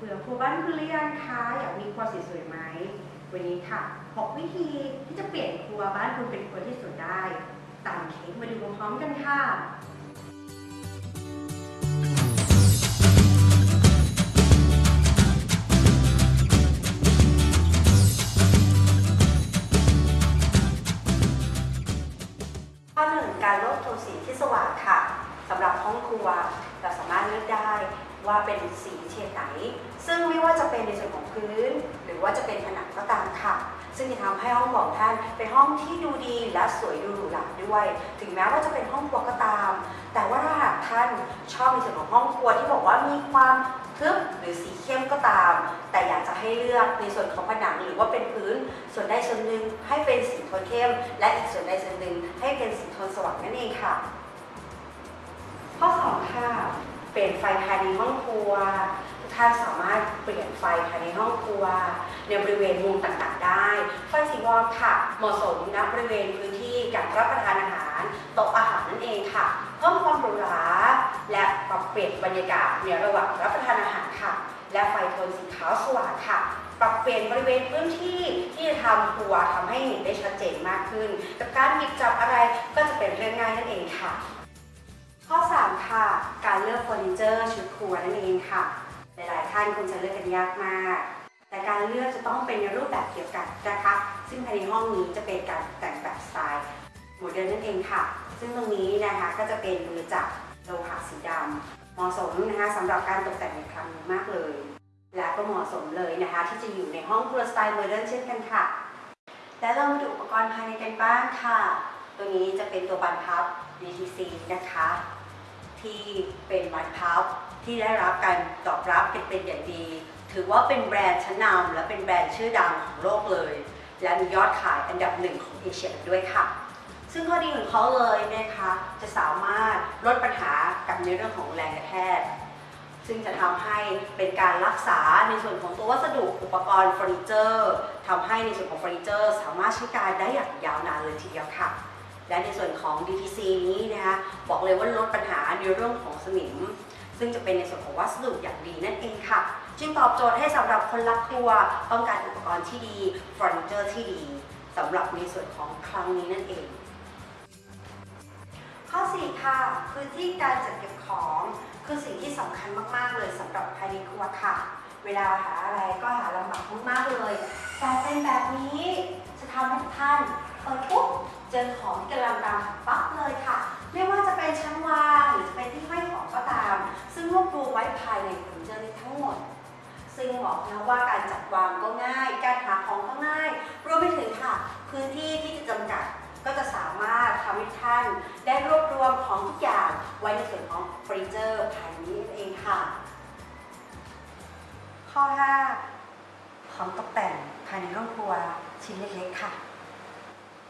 เบื่อครัวบ้านคุณหรือยังคะอยากมีครัวสวยๆไหม วันนี้ค่ะ 6 วิธีที่จะเปลี่ยนครัวบ้านคุณเป็นครัวที่สวยได้ ตามเค้กมาดูพร้อมกันค่ะ ข้อหนึ่งการลือกโทนสีที่สว่างค่ะสำหรับห้องครัวเราสามารถเลือกได้ ว่าเป็นสีเฉดไหน ซึ่งไม่ว่าจะเป็นในส่วนของพื้น หรือว่าจะเป็นผนังก็ตามค่ะ ซึ่งจะทำให้ห้องของท่านเป็นห้องที่ดูดีและสวยดูหรูหราด้วย ถึงแม้ว่าจะเป็นห้องครัวก็ตาม แต่ว่าถ้าหากท่านชอบในส่วนของห้องครัวที่บอกว่ามีความทึบหรือสีเข้มก็ตาม แต่อยากจะให้เลือกในส่วนของผนังหรือว่าเป็นพื้น ส่วนใดส่วนหนึ่งให้เป็นสีโทนเข้ม และอีกส่วนใดส่วนหนึ่งให้เป็นสีโทนสว่างนั่นเองค่ะ ข้อ 2 ค่ะ เปลี่ยนไฟภายในห้องครัว ทุกท่านสามารถเปลี่ยนไฟภายในห้องครัว ในบริเวณมุมต่างๆ ได้ ไฟสีวอร์มค่ะ เหมาะสมณบริเวณพื้นที่การรับประทานอาหารโต๊ะอาหารนั่นเองค่ะเพิ่มความหรูหราและปรับเปลี่ยนบรรยากาศในระหว่างรับประทานอาหารค่ะ และไฟโทนสีขาวสว่างค่ะปรับเปลี่ยนบริเวณพื้นที่ที่จะทำครัวทำให้เห็นได้ชัดเจนมากขึ้น กับการหยิบจับอะไรก็จะเป็นเรื่องง่ายนั่นเองค่ะ ข้อ 3 ค่ะการ เจอร์ชุดครัวนั่นเองค่ะ หลายๆท่านคงจะเลือกกันยากมาก แต่การเลือกจะต้องเป็นในรูปแบบเดียวกันนะคะ ซึ่งภายในห้องนี้จะเป็นการแต่งแบบสไตล์โมเดิร์นนั่นเองค่ะ ซึ่งตรงนี้นะคะก็จะเป็นมือจับโลหะสีดำเหมาะสมนะคะสำหรับการตกแต่งในครั้งนี้มากเลย และก็เหมาะสมเลยนะคะ ที่จะอยู่ในห้องครัวสไตล์โมเดิร์นเช่นกันค่ะ และเรามาดูอุปกรณ์ภายในกันบ้างค่ะ ตัวนี้จะเป็นตัวบานพับ DTC นะคะ ที่เป็นบานพับที่ได้รับการตอบรับเป็นเป็นอย่างดี ถือว่าเป็นแบรนด์ชั้นนำและเป็นแบรนด์ชื่อดังของโลกเลย และมียอดขายอันดับหนึ่งของเอเชียอีกด้วยค่ะ ซึ่งข้อดีของเขาเลยนะคะจะสามารถลดปัญหากับในเรื่องของแรงกระแทกซึ่งจะทำให้เป็นการรักษาในส่วนของตัววัสดุอุปกรณ์เฟอร์นิเจอร์ทำให้ในส่วนของเฟอร์นิเจอร์ สามารถใช้การได้อย่างยาวนานเลยทีเดียวค่ะ และในส่วนของ DTC นี้นะคะบอกเลยว่าลดปัญหาในเรื่องของสนิม ซึ่งจะเป็นในส่วนของวัสดุอย่างดีนั่นเองค่ะ จึงตอบโจทย์ให้สำหรับคนรักครัว ต้องการอุปกรณ์ที่ดีเฟอร์นิเจอร์ที่ดีสำหรับในส่วนของครั้งนี้นั่นเอง ข้อ 4 ค่ะ พื้นที่การจัดเก็บของคือสิ่งที่สำคัญมาก ๆ เลยสำหรับภายในครัวค่ะ เวลาหาอะไรก็หาลำบากมากๆเลยแต่เป็นแบบนี้จะทำให้ท่านเปิดปุ๊บ เจอของที่กำลังตามปั๊บเลยค่ะ ไม่ว่าจะเป็นชั้นวางหรือจะเป็นที่ห้อยของก็ตาม ซึ่งรวบรวมไว้ภายในเฟอร์นิเจอร์นี้ทั้งหมด ซึ่งบอกนะว่าการจัดวางก็ง่าย การหาของก็ง่าย รวมไปถึงค่ะ พื้นที่ที่จะจำกัดก็จะสามารถทำให้ท่านได้รวบรวมของทุกอย่างไว้ในส่วนของเฟอร์นิเจอร์ภายในนี้เองค่ะ ข้อ 5 ของตกแต่งภายในห้องครัวชิ้นเล็กๆค่ะ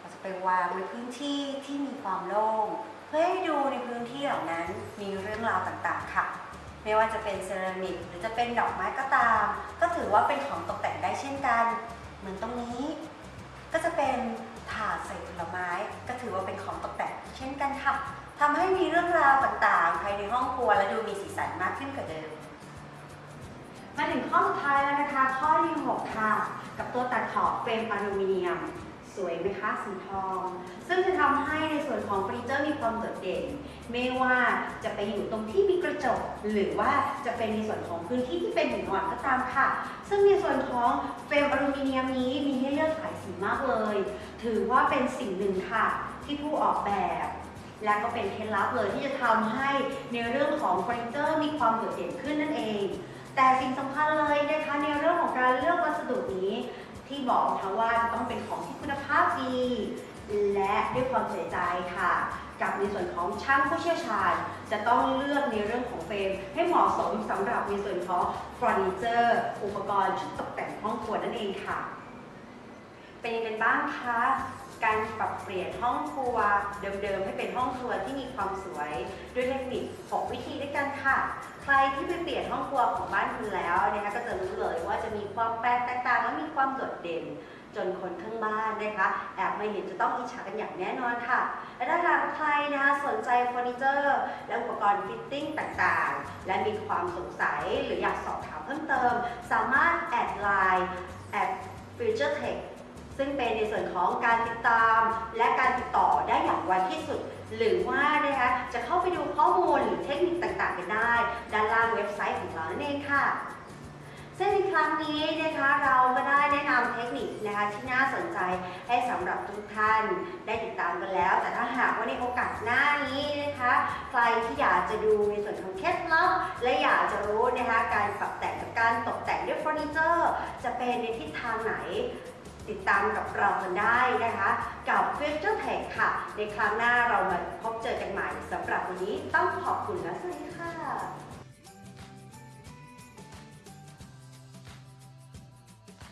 เราจะไปวางในพื้นที่ที่มีความโล่ง เพื่อให้ดูในพื้นที่เหล่านั้นมีเรื่องราวต่างๆค่ะ ไม่ว่าจะเป็นเซรามิกหรือจะเป็นดอกไม้ก็ตาม ก็ถือว่าเป็นของตกแต่งได้เช่นกัน เหมือนตรงนี้ ก็จะเป็นถาดใส่ผลไม้ ก็ถือว่าเป็นของตกแต่งเช่นกันค่ะทำให้มีเรื่องราวต่างๆ ภายในห้องครัวและดูมีสีสันมากขึ้นกว่าเดิมมาถึงข้อสุดท้ายแล้วนะคะ ข้อที่ 6 ค่ะ กับตัวตัดขอบเฟรมอลูมิเนียม สวยไหมคะสีทอง ซึ่งจะทำให้ในส่วนของเฟอร์นิเจอร์มีความโดดเด่น ไม่ว่าจะไปอยู่ตรงที่มีกระจก หรือว่าจะเป็นในส่วนของพื้นที่ที่เป็นหินอ่อนก็ตามค่ะ ซึ่งในส่วนของเฟรมอลูมิเนียมนี้มีให้เลือกหลายสีมากเลย ถือว่าเป็นสิ่งหนึ่งค่ะ ที่ผู้ออกแบบ และก็เป็นเคล็ดลับเลยที่จะทำให้ในเรื่องของเฟอร์นิเจอร์มีความโดดเด่นขึ้นนั่นเอง แต่สิ่งสำคัญเลยนะคะในเรื่องของการเลือกวัสดุนี้ ที่บอกนะคะว่าจะต้องเป็นของที่คุณภาพดี และด้วยความใส่ใจค่ะ กับในส่วนของช่างผู้เชี่ยวชาญ จะต้องเลือกในเรื่องของเฟรม ให้เหมาะสมสำหรับในส่วนของเฟอร์นิเจอร์ อุปกรณ์ชุดตกแต่งห้องครัวนั่นเองค่ะ เป็นยังไงบ้างคะ การปรับเปลี่ยนห้องครัวเดิมๆ ให้เป็นห้องครัวที่มีความสวย ด้วยเทคนิค6วิธีด้วยกันค่ะ ใครที่ไปเปลี่ยนห้องครัวของบ้านคุณแล้วนะคะก็จะรู้เลยว่าจะมีความแปลกแตกต่างและมีความโดดเด่น จนคนข้างบ้านนะคะแอบมาเห็นจะต้องอิจฉากันอย่างแน่นอนค่ะ และถ้าหากใครนะคะสนใจเฟอร์นิเจอร์ และอุปกรณ์ fitting ต่างๆ และมีความสงสัยหรืออยากสอบถามเพิ่มเติม สามารถแอดไลน์แอด Future Tech ซึ่งเป็นในส่วนของการติดตาม และการติดต่อได้อย่างไวที่สุด หรือว่านะคะจะเข้าไปดูข้อมูลหรือเทคนิคต่างๆ กันได้ ด้านล่างเว็บไซต์ของเรานั่นเองค่ะซึ่งในครั้งนี้นะคะเราก็ได้แนะนำเทคนิคนะคะที่น่าสนใจให้สำหรับทุกท่านได้ติดตามกันแล้ว แต่ถ้าหากว่าในโอกาสหน้านี้นะคะ ใครที่อยากจะดูในส่วนของเคล็ดลับและอยากจะรู้นะคะการปรับแต่งกับการตกแต่งด้วยเฟอร์นิเจอร์ จะเป็นในทิศทางไหน ติดตามกับเรากันได้นะคะ กับ Future Tech ค่ะ ในครั้งหน้าเรามาพบเจอกันใหม่สำหรับวันนี้ต้องขอบคุณและสวัสดีค่ะ